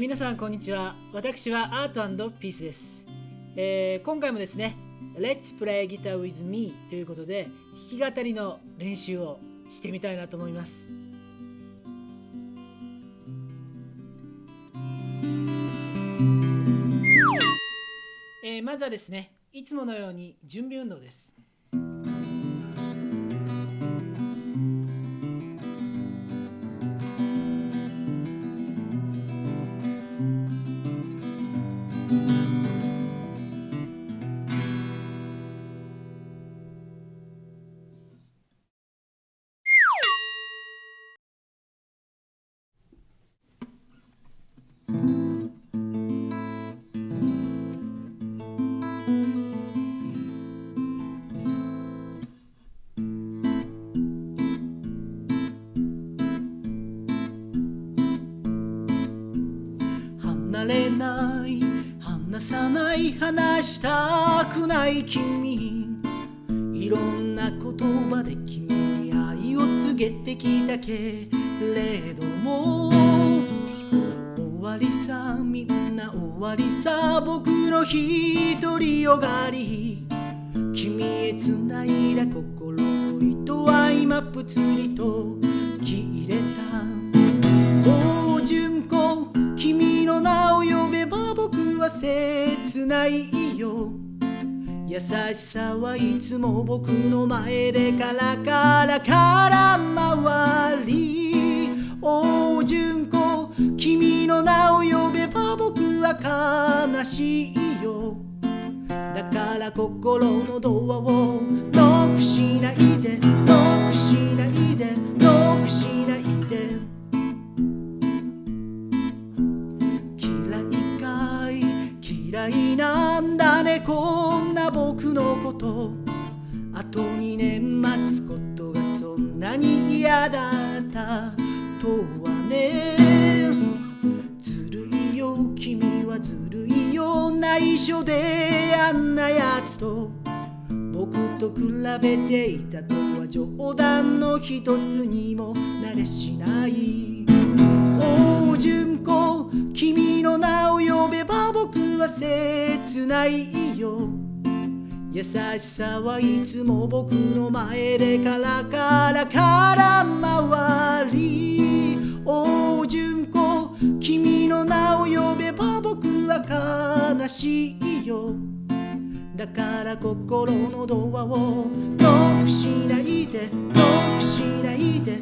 ー皆さんこんにちは。私はアートピースです、えー今回もですね Let's play guitar with me ということで弾き語りの練習をしてみたいなと思います。えーまずはですねいつものように準備運動です。れない。離さない話したくない君。いろんな言葉で君に愛を告げてきたけ。れども終わりさみんな終わりさ僕の独りよがり。君へつないだ心と糸は今ぷつりと。切れた切ないよ。優しさはいつも僕の前でカラカラから回りお純子君の名を呼べば僕は悲しいよ。だから心のドアを嫌いなんだね。こんな僕のこと。あと2年待つことがそんなに嫌だった。とはね。ずるいよ。君はずるいよ。内緒で。あんなやつと。僕と比べていたとは冗談の一つにも。なれしない。おう純子。君の名をは切ないよ。優しさはいつも僕の前でカラカラから回りお純子君の名を呼べば僕は悲しいよ。だから心のドアをノックしないでノックしないで